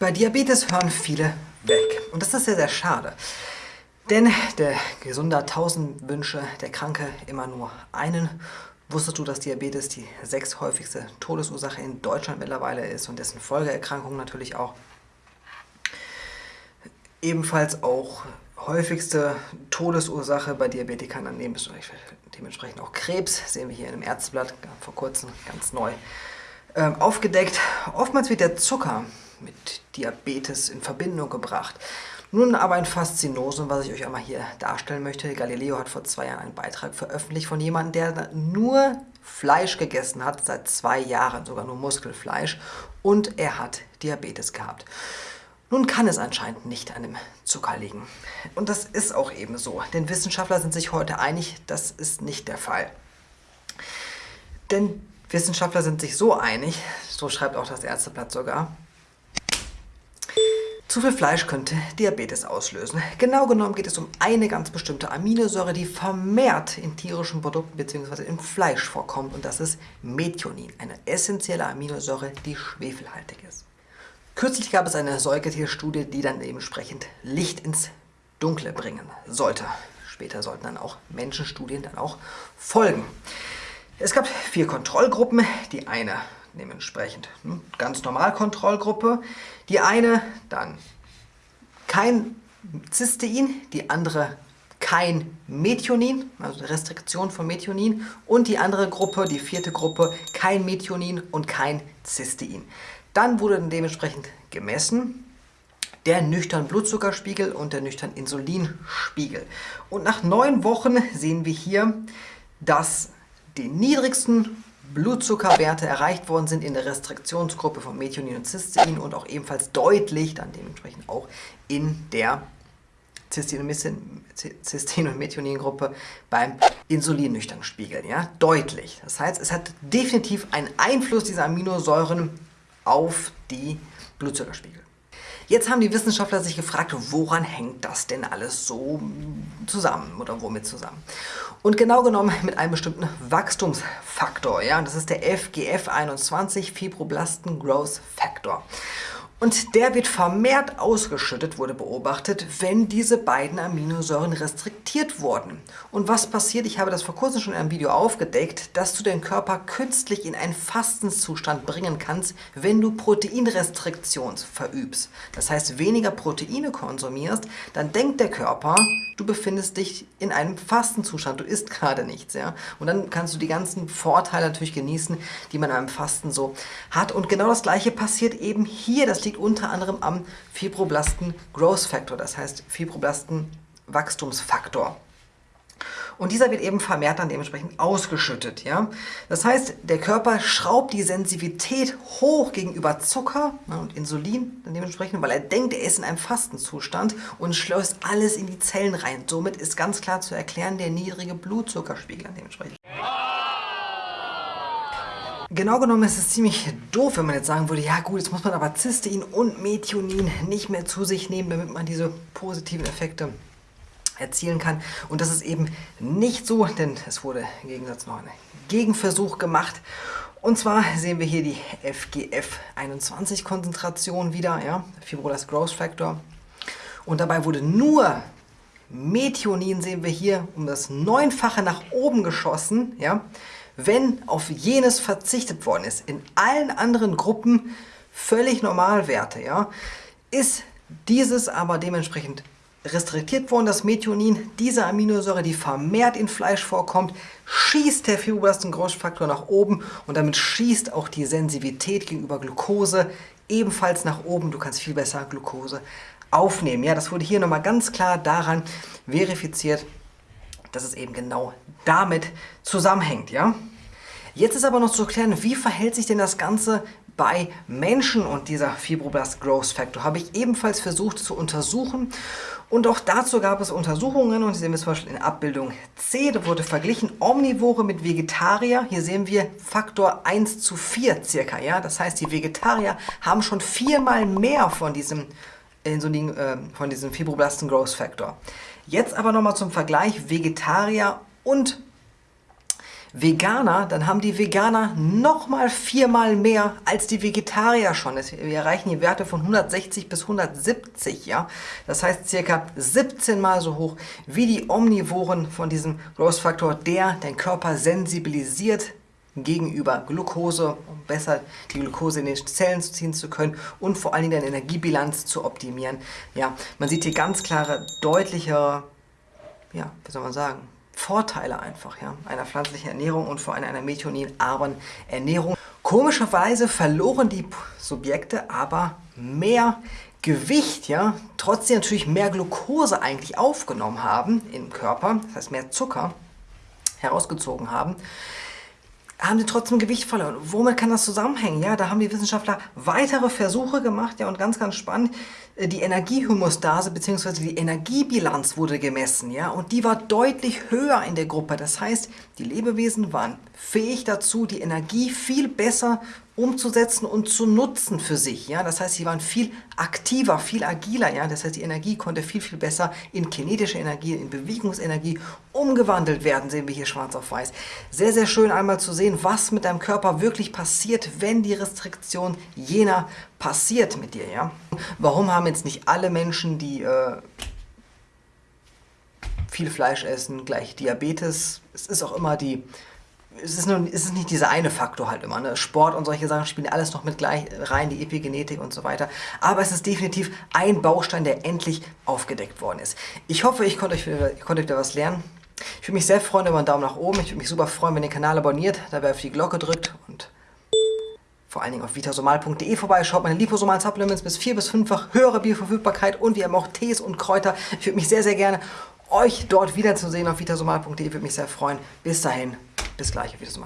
Bei Diabetes hören viele weg. Und das ist sehr, sehr schade. Denn der Gesunde tausend Wünsche, der Kranke immer nur einen. Wusstest du, dass Diabetes die sechs häufigste Todesursache in Deutschland mittlerweile ist und dessen Folgeerkrankungen natürlich auch? Ebenfalls auch häufigste Todesursache bei Diabetikern an dementsprechend auch Krebs, sehen wir hier in einem Ärzteblatt vor kurzem ganz neu ähm, aufgedeckt. Oftmals wird der Zucker mit Diabetes in Verbindung gebracht. Nun aber ein Faszinosum, was ich euch einmal hier darstellen möchte. Galileo hat vor zwei Jahren einen Beitrag veröffentlicht von jemandem, der nur Fleisch gegessen hat, seit zwei Jahren, sogar nur Muskelfleisch, und er hat Diabetes gehabt. Nun kann es anscheinend nicht an dem Zucker liegen. Und das ist auch eben so, denn Wissenschaftler sind sich heute einig, das ist nicht der Fall. Denn Wissenschaftler sind sich so einig, so schreibt auch das Ärzteblatt sogar, zu viel Fleisch könnte Diabetes auslösen. Genau genommen geht es um eine ganz bestimmte Aminosäure, die vermehrt in tierischen Produkten bzw. im Fleisch vorkommt und das ist Methionin, eine essentielle Aminosäure, die schwefelhaltig ist. Kürzlich gab es eine Säugetierstudie, die dann dementsprechend Licht ins Dunkle bringen sollte. Später sollten dann auch Menschenstudien dann auch folgen. Es gab vier Kontrollgruppen. Die eine dementsprechend ganz normal Kontrollgruppe. Die eine dann kein Cystein, die andere kein Methionin, also Restriktion von Methionin und die andere Gruppe, die vierte Gruppe, kein Methionin und kein Cystein. Dann wurde dementsprechend gemessen der nüchtern Blutzuckerspiegel und der nüchtern Insulinspiegel. Und nach neun Wochen sehen wir hier, dass die niedrigsten Blutzuckerwerte erreicht worden sind in der Restriktionsgruppe von Methionin und Cystein und auch ebenfalls deutlich dann dementsprechend auch in der Cystein- und Methionin-Gruppe beim Insulinnüchtern spiegeln. Ja? Deutlich. Das heißt, es hat definitiv einen Einfluss dieser Aminosäuren auf die Blutzuckerspiegel. Jetzt haben die Wissenschaftler sich gefragt, woran hängt das denn alles so zusammen oder womit zusammen? Und genau genommen mit einem bestimmten Wachstumsfaktor. Ja? Das ist der FGF21 Fibroblasten Growth Factor. Und der wird vermehrt ausgeschüttet, wurde beobachtet, wenn diese beiden Aminosäuren restriktiert wurden. Und was passiert? Ich habe das vor kurzem schon in einem Video aufgedeckt, dass du den Körper künstlich in einen Fastenszustand bringen kannst, wenn du Proteinrestriktion verübst. Das heißt, weniger Proteine konsumierst, dann denkt der Körper, du befindest dich in einem Fastenzustand, du isst gerade nichts. Ja? Und dann kannst du die ganzen Vorteile natürlich genießen, die man beim Fasten so hat. Und genau das gleiche passiert eben hier. Das liegt unter anderem am Fibroblasten Growth Factor, das heißt Fibroblasten Wachstumsfaktor. Und dieser wird eben vermehrt dann dementsprechend ausgeschüttet. Ja? Das heißt, der Körper schraubt die Sensitivität hoch gegenüber Zucker ne, und Insulin dementsprechend, weil er denkt, er ist in einem Fastenzustand und schleust alles in die Zellen rein. Somit ist ganz klar zu erklären der niedrige Blutzuckerspiegel dementsprechend. Genau genommen ist es ziemlich doof, wenn man jetzt sagen würde, ja gut, jetzt muss man aber Cystein und Methionin nicht mehr zu sich nehmen, damit man diese positiven Effekte erzielen kann. Und das ist eben nicht so, denn es wurde im Gegensatz noch ein Gegenversuch gemacht. Und zwar sehen wir hier die FGF21-Konzentration wieder, ja, Fibroblast Growth Factor. Und dabei wurde nur Methionin, sehen wir hier, um das Neunfache nach oben geschossen, ja, wenn auf jenes verzichtet worden ist, in allen anderen Gruppen völlig Normalwerte, ja, ist dieses aber dementsprechend restriktiert worden, das Methionin, diese Aminosäure, die vermehrt in Fleisch vorkommt, schießt der Fibroblasten-Großfaktor nach oben und damit schießt auch die Sensitivität gegenüber Glucose ebenfalls nach oben. Du kannst viel besser Glucose aufnehmen. Ja, das wurde hier nochmal ganz klar daran verifiziert, dass es eben genau damit zusammenhängt. Ja? Jetzt ist aber noch zu klären, wie verhält sich denn das Ganze bei Menschen und dieser Fibroblast Growth Factor habe ich ebenfalls versucht zu untersuchen und auch dazu gab es Untersuchungen und hier sehen wir zum Beispiel in Abbildung C, da wurde verglichen Omnivore mit Vegetarier. Hier sehen wir Faktor 1 zu 4 circa, ja, das heißt die Vegetarier haben schon viermal mehr von diesem Insulin, äh, von diesem Fibroblasten Growth Factor. Jetzt aber nochmal zum Vergleich Vegetarier und Veganer, dann haben die Veganer nochmal viermal mehr als die Vegetarier schon. Wir erreichen hier Werte von 160 bis 170, ja. Das heißt circa 17 mal so hoch wie die Omnivoren von diesem Growth Factor, der den Körper sensibilisiert gegenüber Glucose, um besser die Glucose in den Zellen ziehen zu können und vor allen Dingen deine Energiebilanz zu optimieren. Ja, man sieht hier ganz klare, deutliche, ja, wie soll man sagen, Vorteile einfach ja, einer pflanzlichen Ernährung und vor allem einer methioninarmen Ernährung. Komischerweise verloren die Subjekte aber mehr Gewicht, ja, trotzdem natürlich mehr Glucose eigentlich aufgenommen haben im Körper, das heißt mehr Zucker herausgezogen haben, haben sie trotzdem Gewicht verloren. Womit kann das zusammenhängen? Ja, da haben die Wissenschaftler weitere Versuche gemacht, ja, und ganz, ganz spannend, die Energiehomostase bzw. die Energiebilanz wurde gemessen, ja, und die war deutlich höher in der Gruppe. Das heißt, die Lebewesen waren fähig dazu, die Energie viel besser umzusetzen und zu nutzen für sich. Ja? Das heißt, sie waren viel aktiver, viel agiler. Ja? Das heißt, die Energie konnte viel, viel besser in kinetische Energie, in Bewegungsenergie umgewandelt werden, sehen wir hier schwarz auf weiß. Sehr, sehr schön einmal zu sehen, was mit deinem Körper wirklich passiert, wenn die Restriktion jener passiert mit dir. Ja? Warum haben jetzt nicht alle Menschen, die äh, viel Fleisch essen, gleich Diabetes? Es ist auch immer die es ist, nur, es ist nicht dieser eine Faktor halt immer. Ne? Sport und solche Sachen spielen alles noch mit gleich rein, die Epigenetik und so weiter. Aber es ist definitiv ein Baustein, der endlich aufgedeckt worden ist. Ich hoffe, ich konnte euch, ich konnte da was lernen. Ich würde mich sehr freuen über einen Daumen nach oben. Ich würde mich super freuen, wenn ihr den Kanal abonniert, dabei auf die Glocke drückt und vor allen Dingen auf vitasomal.de vorbeischaut. Meine liposomalen Supplements bis 4 bis 5-fach höhere Bioverfügbarkeit und wir haben auch Tees und Kräuter. Ich würde mich sehr, sehr gerne euch dort wiederzusehen auf vitasomal.de. Würde mich sehr freuen. Bis dahin. Bis gleich, auf Wiedersehen.